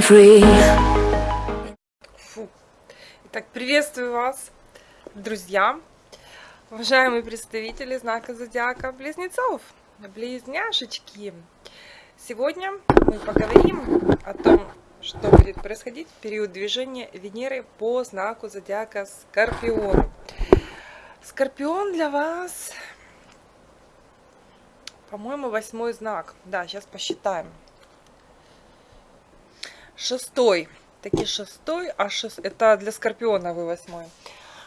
Фу. Итак, приветствую вас, друзья, уважаемые представители знака зодиака Близнецов, близняшечки. Сегодня мы поговорим о том, что будет происходить в период движения Венеры по знаку зодиака Скорпион. Скорпион для вас, по-моему, восьмой знак. Да, сейчас посчитаем. Шестой. Таки шестой, а шест... это для Скорпиона вы восьмой.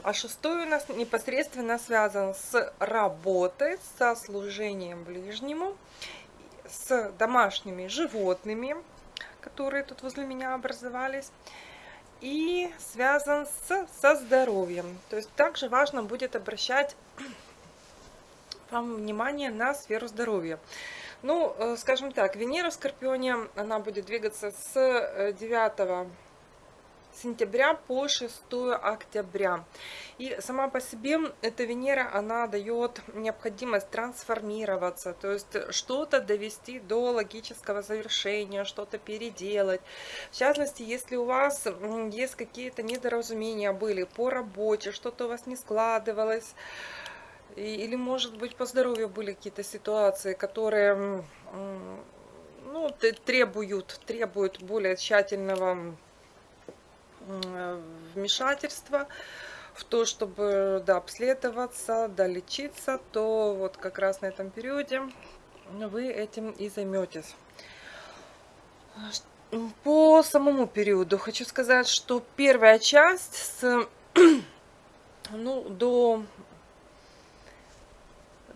А шестой у нас непосредственно связан с работой, со служением ближнему, с домашними животными, которые тут возле меня образовались, и связан с, со здоровьем. То есть также важно будет обращать вам внимание на сферу здоровья. Ну, э, скажем так, Венера в Скорпионе, она будет двигаться с 9 э, сентября по 6 октября. И сама по себе эта Венера, она дает необходимость трансформироваться, то есть что-то довести до логического завершения, что-то переделать. В частности, если у вас есть какие-то недоразумения были по работе, что-то у вас не складывалось, или, может быть, по здоровью были какие-то ситуации, которые ну, требуют, требуют более тщательного вмешательства в то, чтобы да, обследоваться, да, лечиться, то вот как раз на этом периоде вы этим и займетесь. По самому периоду хочу сказать, что первая часть с ну, до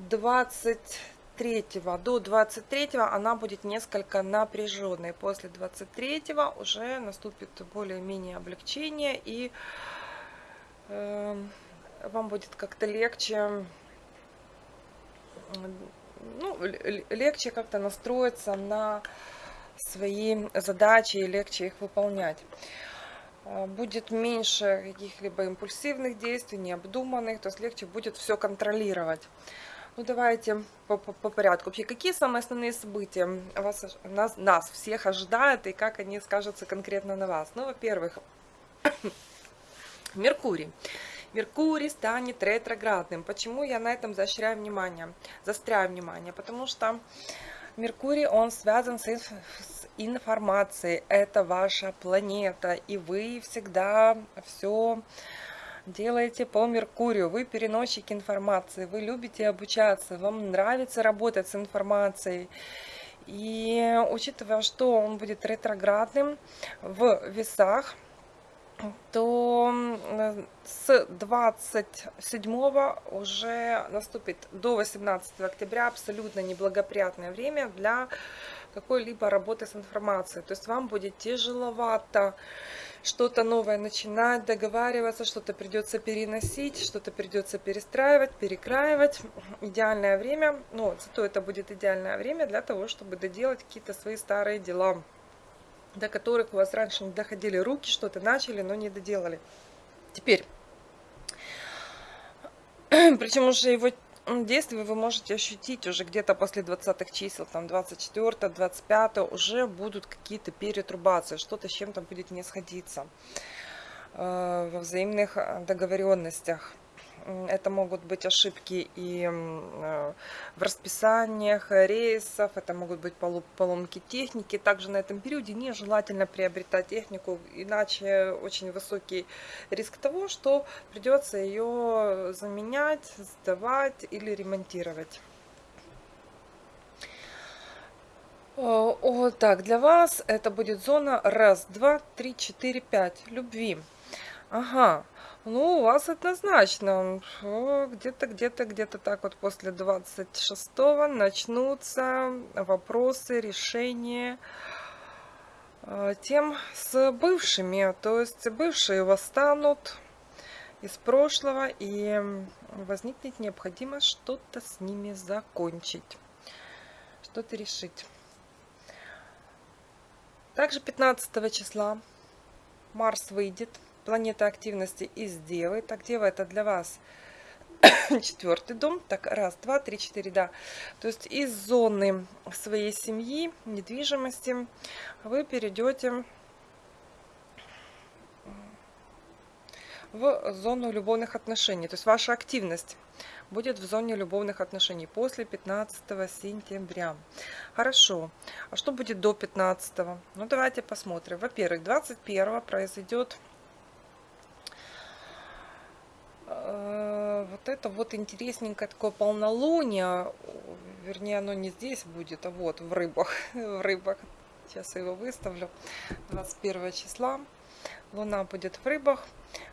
23 до 23 она будет несколько напряженной. После 23 уже наступит более-менее облегчение и э, вам будет как-то легче ну, легче как-то настроиться на свои задачи и легче их выполнять. Э, будет меньше каких-либо импульсивных действий, необдуманных, то есть легче будет все контролировать. Ну, давайте по, по, по порядку. Вообще, какие самые основные события вас, нас, нас всех ожидают и как они скажутся конкретно на вас? Ну, во-первых, Меркурий. Меркурий станет ретроградным. Почему я на этом заостряю внимание? Застряю внимание, потому что Меркурий, он связан с, с информацией. Это ваша планета, и вы всегда все делаете по Меркурию, вы переносчик информации, вы любите обучаться, вам нравится работать с информацией. И учитывая, что он будет ретроградным в весах, то с 27 уже наступит до 18 октября абсолютно неблагоприятное время для какой-либо работы с информацией. То есть вам будет тяжеловато что-то новое начинать, договариваться, что-то придется переносить, что-то придется перестраивать, перекраивать. Идеальное время, ну, зато это будет идеальное время для того, чтобы доделать какие-то свои старые дела, до которых у вас раньше не доходили руки, что-то начали, но не доделали. Теперь, причем уже его действие вы можете ощутить уже где-то после 20 чисел, там 24, 25, уже будут какие-то перетрубации, что-то с чем-то будет не сходиться э, во взаимных э, договоренностях. Это могут быть ошибки и э, в расписаниях рейсов, это могут быть поломки техники. Также на этом периоде нежелательно приобретать технику, иначе очень высокий риск того, что придется ее заменять, сдавать или ремонтировать. Вот так, для вас это будет зона раз, два, три, четыре, пять любви. Ага, ну, у вас однозначно. Где-то, где-то, где-то так вот после 26-го начнутся вопросы решения э, тем с бывшими. То есть бывшие восстанут из прошлого и возникнет необходимость что-то с ними закончить, что-то решить. Также 15 числа Марс выйдет планета активности и сделает. Так, дева это для вас четвертый дом. Так, раз, два, три, четыре, да. То есть из зоны своей семьи, недвижимости вы перейдете в зону любовных отношений. То есть ваша активность будет в зоне любовных отношений после 15 сентября. Хорошо. А что будет до 15? Ну, давайте посмотрим. Во-первых, 21 произойдет вот это вот интересненькое такое полнолуние, вернее оно не здесь будет, а вот в рыбах, в рыбах, сейчас я его выставлю, 21 числа, луна будет в рыбах,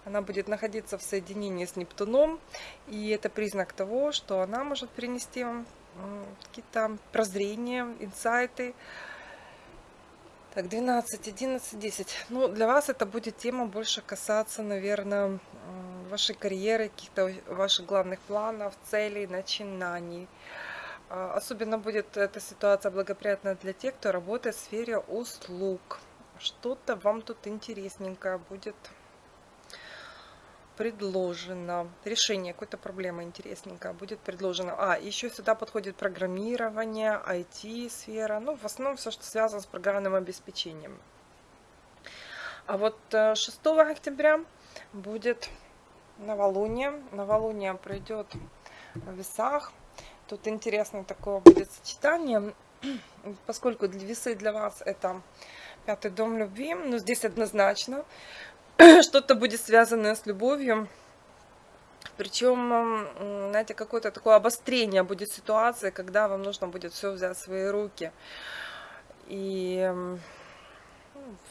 она будет находиться в соединении с Нептуном, и это признак того, что она может принести вам какие-то прозрения, инсайты. Так, 12, 11, 10. Ну, для вас это будет тема больше касаться, наверное, вашей карьеры, каких-то ваших главных планов, целей, начинаний. А, особенно будет эта ситуация благоприятна для тех, кто работает в сфере услуг. Что-то вам тут интересненькое будет предложено. Решение какой-то проблемы интересненькое будет предложено. А, еще сюда подходит программирование, IT-сфера. Ну, в основном все, что связано с программным обеспечением. А вот 6 э, октября будет новолуние. Новолуние пройдет в весах. Тут интересно такое будет сочетание. Поскольку для весы для вас это пятый дом любви, но здесь однозначно что-то будет связанное с любовью. Причем, знаете, какое-то такое обострение будет ситуации, когда вам нужно будет все взять в свои руки. И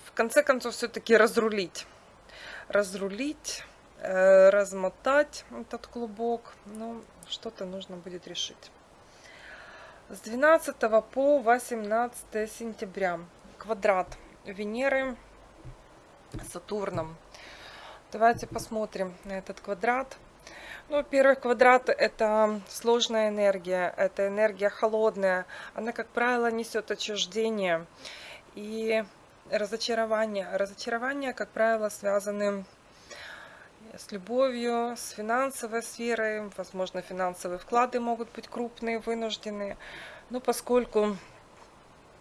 в конце концов все-таки разрулить. Разрулить, э, размотать этот клубок. Ну, что-то нужно будет решить. С 12 по 18 сентября квадрат Венеры Сатурном. Давайте посмотрим на этот квадрат. Ну, первый квадрат – это сложная энергия, это энергия холодная. Она, как правило, несет отчуждение и разочарование. Разочарование, как правило, связаны с любовью, с финансовой сферой. Возможно, финансовые вклады могут быть крупные, вынужденные. Но поскольку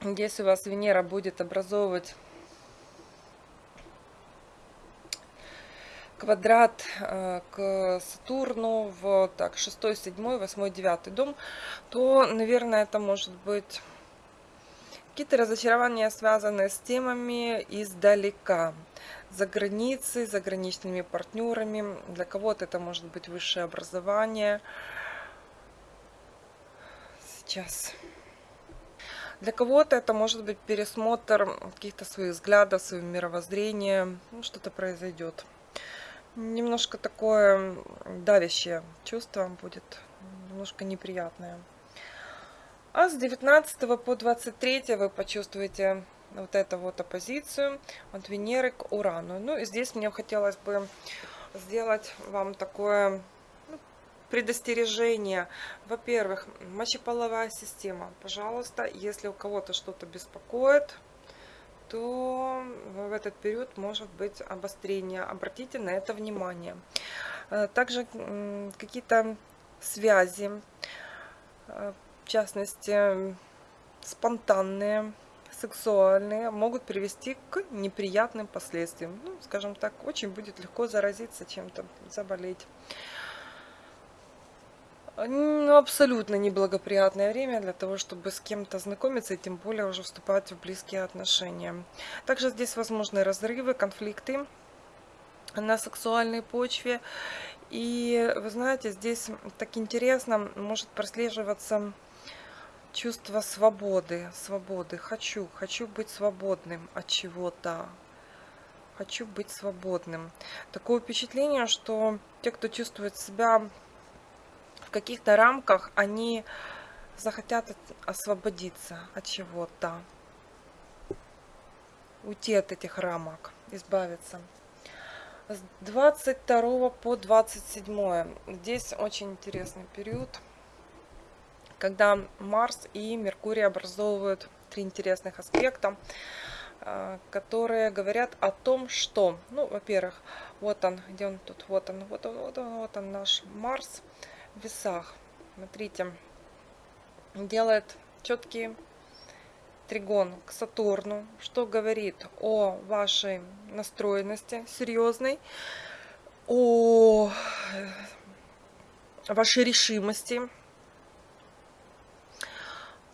здесь у вас Венера будет образовывать квадрат э, к Сатурну в так, 6, 7, 8, 9 дом, то, наверное, это может быть какие-то разочарования, связанные с темами издалека, за границей, заграничными партнерами. Для кого-то это может быть высшее образование. Сейчас. Для кого-то это может быть пересмотр каких-то своих взглядов, своего мировоззрения. Ну, что-то произойдет немножко такое давящее чувство будет, немножко неприятное. А с 19 по 23 вы почувствуете вот эту вот оппозицию от Венеры к Урану. Ну и здесь мне хотелось бы сделать вам такое ну, предостережение. Во-первых, мочеполовая система. Пожалуйста, если у кого-то что-то беспокоит, то в этот период может быть обострение. Обратите на это внимание. Э, также какие-то связи, э, в частности, спонтанные, сексуальные, могут привести к неприятным последствиям. Ну, скажем так, очень будет легко заразиться чем-то, заболеть. Ну, абсолютно неблагоприятное время для того, чтобы с кем-то знакомиться и тем более уже вступать в близкие отношения. Также здесь возможны разрывы, конфликты на сексуальной почве. И вы знаете, здесь так интересно может прослеживаться чувство свободы, свободы. Хочу, хочу быть свободным от чего-то. Хочу быть свободным. Такое впечатление, что те, кто чувствует себя в каких-то рамках они захотят освободиться от чего-то, уйти от этих рамок, избавиться. С 22 по 27 здесь очень интересный период, когда Марс и Меркурий образовывают три интересных аспекта, э, которые говорят о том, что, ну, во-первых, вот он, где он тут, вот он, вот он, вот он, вот он наш Марс, весах. Смотрите, делает четкий тригон к Сатурну, что говорит о вашей настроенности серьезной, о вашей решимости,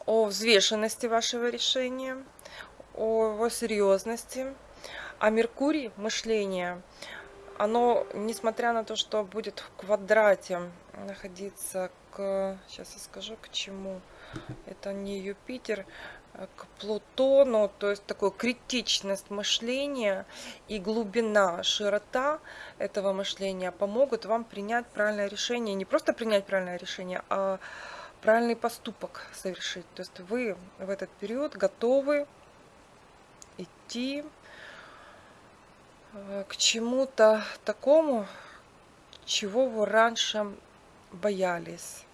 о взвешенности вашего решения, о его серьезности. А Меркурий, мышление, оно, несмотря на то, что будет в квадрате находиться к... Сейчас я скажу, к чему. Это не Юпитер, а к Плутону, то есть такой критичность мышления и глубина, широта этого мышления помогут вам принять правильное решение. Не просто принять правильное решение, а правильный поступок совершить. То есть вы в этот период готовы идти э, к чему-то такому, чего вы раньше боялись,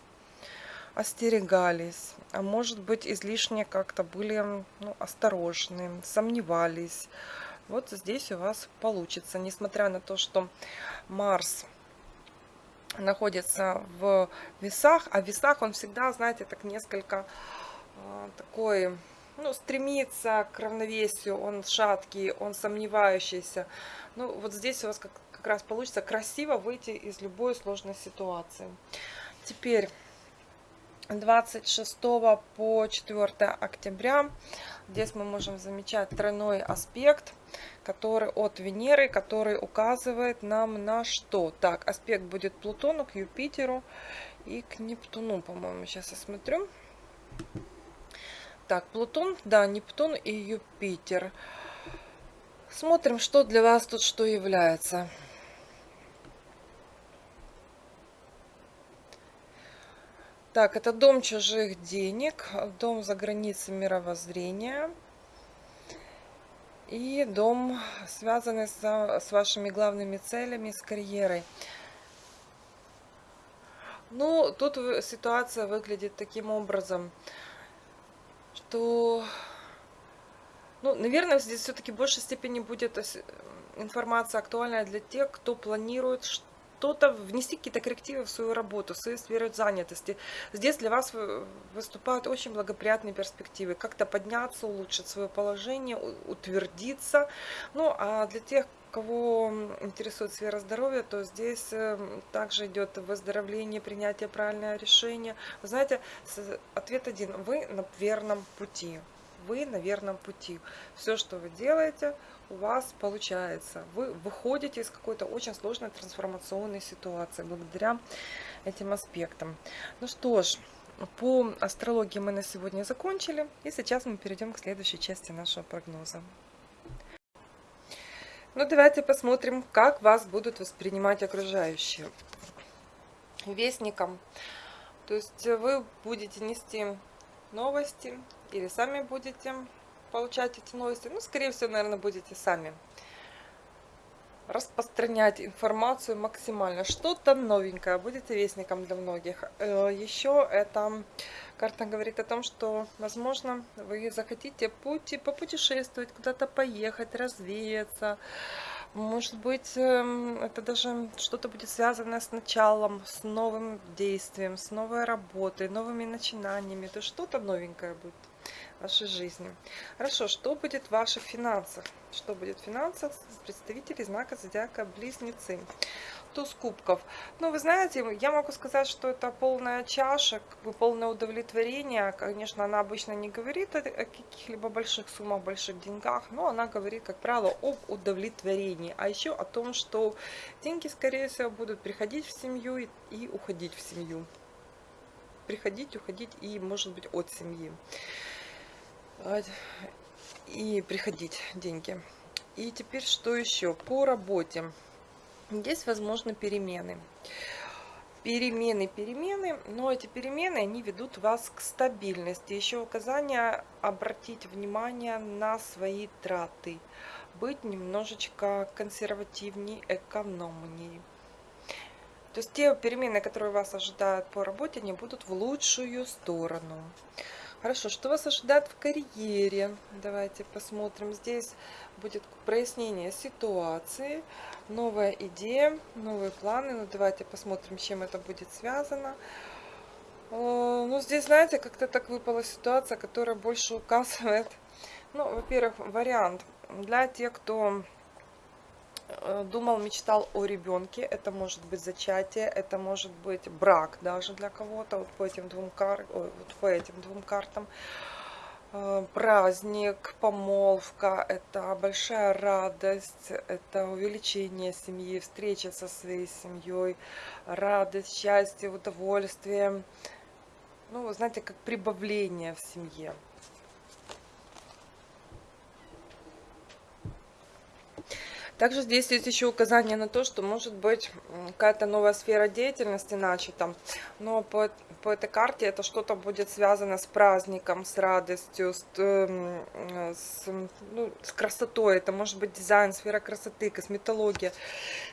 остерегались, а может быть излишне как-то были ну, осторожны, сомневались. Вот здесь у вас получится, несмотря на то, что Марс находится в весах, а в весах он всегда, знаете, так несколько э, такой, ну, стремится к равновесию, он шаткий, он сомневающийся. Ну, вот здесь у вас как, как раз получится красиво выйти из любой сложной ситуации. Теперь 26 по 4 октября здесь мы можем замечать тройной аспект который от Венеры, который указывает нам на что? Так, аспект будет Плутону к Юпитеру и к Нептуну, по-моему. Сейчас я смотрю. Так, Плутон, да, Нептун и Юпитер. Смотрим, что для вас тут что является. Так, это дом чужих денег, дом за границей мировоззрения – и дом, связанный с, с вашими главными целями, с карьерой. Ну, тут ситуация выглядит таким образом, что, ну, наверное, здесь все-таки в большей степени будет информация актуальная для тех, кто планирует что-то, внести какие-то коррективы в свою работу, в свою сферу занятости. Здесь для вас выступают очень благоприятные перспективы. Как-то подняться, улучшить свое положение, утвердиться. Ну, а для тех, кого интересует сфера здоровья, то здесь эм, также идет выздоровление, принятие правильного решения. Вы знаете, ответ один. Вы на верном пути. Вы на верном пути. Все, что вы делаете, у вас получается. Вы выходите из какой-то очень сложной трансформационной ситуации благодаря этим аспектам. Ну что ж, по астрологии мы на сегодня закончили. И сейчас мы перейдем к следующей части нашего прогноза. Ну давайте посмотрим, как вас будут воспринимать окружающие. Вестником. То есть вы будете нести новости или сами будете получать эти новости. Ну, скорее всего, наверное, будете сами распространять информацию максимально. Что-то новенькое, будете вестником для многих. Э, Еще эта карта говорит о том, что, возможно, вы захотите пути, попутешествовать, куда-то поехать, развеяться. Может быть, эм, это даже что-то будет связано с началом, с новым действием, с новой работой, новыми начинаниями. То что-то новенькое будет вашей жизни. Хорошо, что будет в ваших финансах? Что будет в финансах представителей знака зодиака Близнецы? Туз кубков. Ну, вы знаете, я могу сказать, что это полная чаша, как бы полное удовлетворение. Конечно, она обычно не говорит о, каких-либо больших суммах, больших деньгах, но она говорит, как правило, об удовлетворении. А еще о том, что деньги, скорее всего, будут приходить в семью и, и уходить в семью. Приходить, уходить и, может быть, от семьи и приходить деньги. И теперь что еще? По работе. Здесь возможны перемены. Перемены, перемены, но эти перемены, они ведут вас к стабильности. Еще указание обратить внимание на свои траты. Быть немножечко консервативнее, экономнее. То есть те перемены, которые вас ожидают по работе, они будут в лучшую сторону. Хорошо, что вас ожидает в карьере? Давайте посмотрим. Здесь будет прояснение ситуации, новая идея, новые планы. Ну, давайте посмотрим, чем это будет связано. Э, ну, здесь, знаете, как-то так выпала ситуация, которая больше указывает, ну, во-первых, вариант для тех, кто думал, мечтал о ребенке. Это может быть зачатие, это может быть брак даже для кого-то. Вот по этим двум, кар... Вот по этим двум картам. Э, праздник, помолвка, это большая радость, это увеличение семьи, встреча со своей семьей, радость, счастье, удовольствие. Ну, знаете, как прибавление в семье. Также здесь есть еще указание на то, что может быть какая-то новая сфера деятельности начата, но по, по этой карте это что-то будет связано с праздником, с радостью, с, эм, с, ну, с красотой. Это может быть дизайн, сфера красоты, косметология.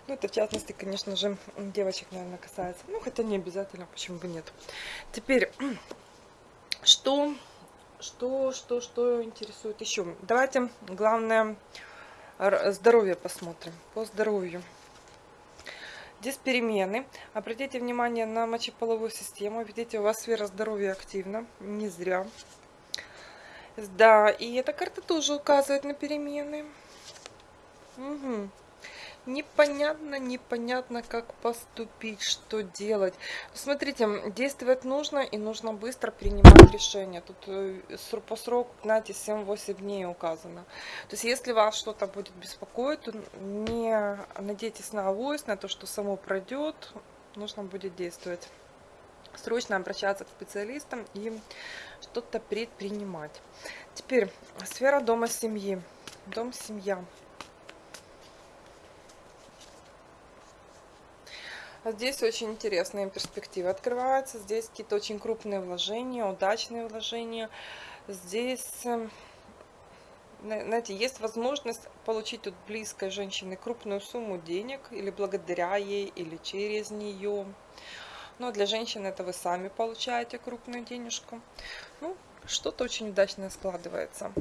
Ну, это в частности, конечно же, девочек, наверное, касается. Ну, хотя не обязательно, почему бы нет. Теперь, что, что, что, что интересует еще? Давайте, главное здоровье посмотрим. По здоровью. Здесь перемены. Обратите внимание на мочеполовую систему. Видите, у вас сфера здоровья активна. Не зря. Да, и эта карта тоже указывает на перемены. Угу непонятно, непонятно, как поступить, что делать. Смотрите, действовать нужно и нужно быстро принимать решение. Тут э, по сроку, знаете, 7-8 дней указано. То есть, если вас что-то будет беспокоить, не надейтесь на авось, на то, что само пройдет, нужно будет действовать. Срочно обращаться к специалистам и что-то предпринимать. Теперь сфера дома семьи. Дом, Здесь очень интересные перспективы открываются. Здесь какие-то очень крупные вложения, удачные вложения. Здесь, эм, знаете, есть возможность получить от близкой женщины крупную сумму денег, или благодаря ей, или через нее. Но для женщины это вы сами получаете крупную денежку. Ну, что-то очень удачное складывается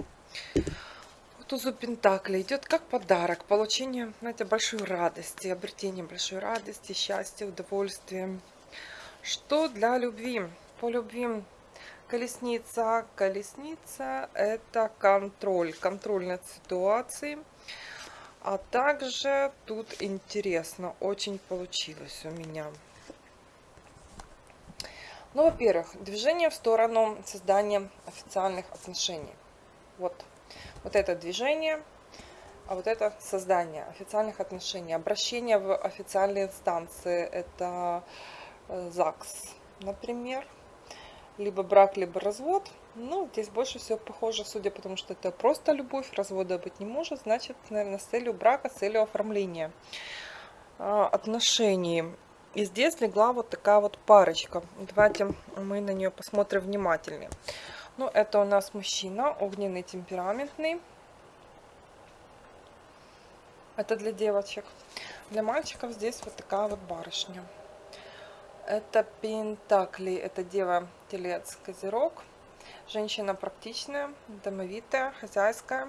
тузу Пентакли идет как подарок, получение, знаете, большой радости, обретение большой радости, счастья, удовольствия. Что для любви? По любви колесница. Колесница – это контроль, контроль над ситуацией. А также тут интересно, очень получилось у меня. Ну, во-первых, движение в сторону создания официальных отношений. Вот вот это движение, а вот это создание официальных отношений, обращение в официальные инстанции, это э, ЗАГС, например, либо брак, либо развод. Ну, здесь больше всего похоже, судя потому что это просто любовь, развода быть не может, значит, наверное, с целью брака, с целью оформления а, отношений. И здесь легла вот такая вот парочка. Давайте мы на нее посмотрим внимательнее. Ну, это у нас мужчина, огненный, темпераментный. Это для девочек. Для мальчиков здесь вот такая вот барышня. Это Пентакли, это Дева, Телец, Козерог. Женщина практичная, домовитая, хозяйская.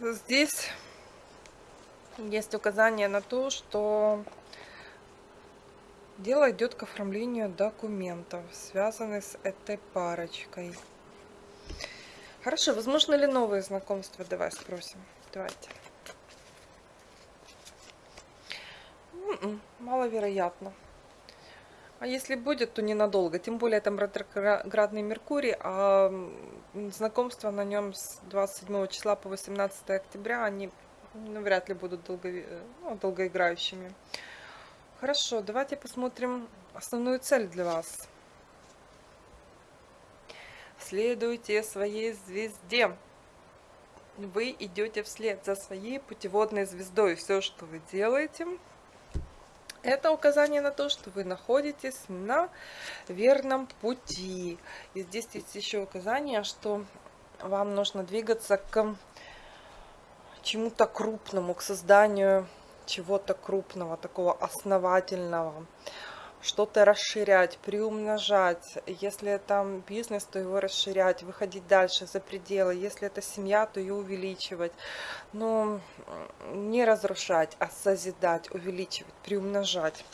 Здесь есть указание на то, что Дело идет к оформлению документов, связанных с этой парочкой. Хорошо, возможно ли новые знакомства? Давай спросим. Давайте. М-м, маловероятно. А если будет, то ненадолго. Тем более там ретроградный Меркурий, а знакомства на нем с 27 числа по 18 октября, они ну, вряд ли будут долго, ну, долгоиграющими. Хорошо, давайте посмотрим основную цель для вас. Следуйте своей звезде. Вы идете вслед за своей путеводной звездой. Все, что вы делаете, это указание на то, что вы находитесь на верном пути. И здесь есть еще указание, что вам нужно двигаться к чему-то крупному, к созданию чего-то крупного, такого основательного, что-то расширять, приумножать. Если это бизнес, то его расширять, выходить дальше за пределы. Если это семья, то ее увеличивать. Но не разрушать, а созидать, увеличивать, приумножать.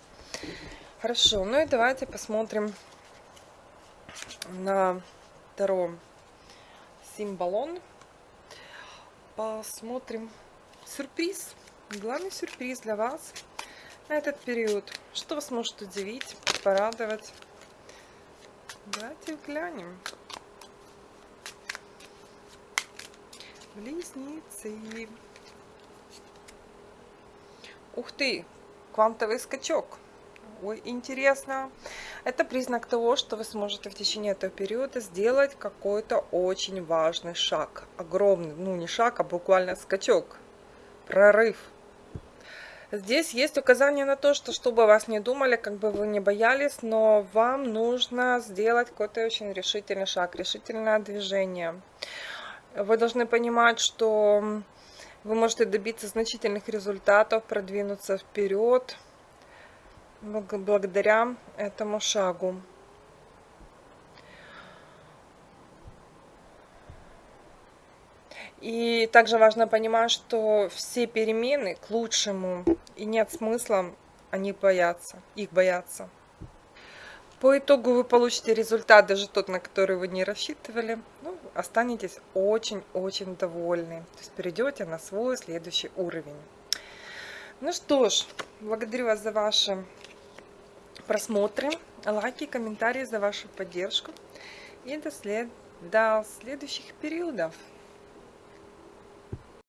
Хорошо, ну и давайте посмотрим на втором символон. посмотрим сюрприз. Главный сюрприз для вас на этот период. Что вас может удивить, порадовать? Давайте глянем. Близнецы. Ух ты, квантовый скачок. Ой, интересно. Это признак того, что вы сможете в течение этого периода сделать какой-то очень важный шаг. Огромный, ну не шаг, а буквально скачок. Прорыв. Здесь есть указание на то, что чтобы вас не думали, как бы вы не боялись, но вам нужно сделать какой-то очень решительный шаг, решительное движение. Вы должны понимать, что вы можете добиться значительных результатов, продвинуться вперед благодаря этому шагу. И также важно понимать, что все перемены к лучшему, и нет смысла они бояться, их бояться. По итогу вы получите результат, даже тот, на который вы не рассчитывали. Ну, останетесь очень-очень довольны. То есть перейдете на свой следующий уровень. Ну что ж, благодарю вас за ваши просмотры, лайки, комментарии, за вашу поддержку. И до, след... до следующих периодов.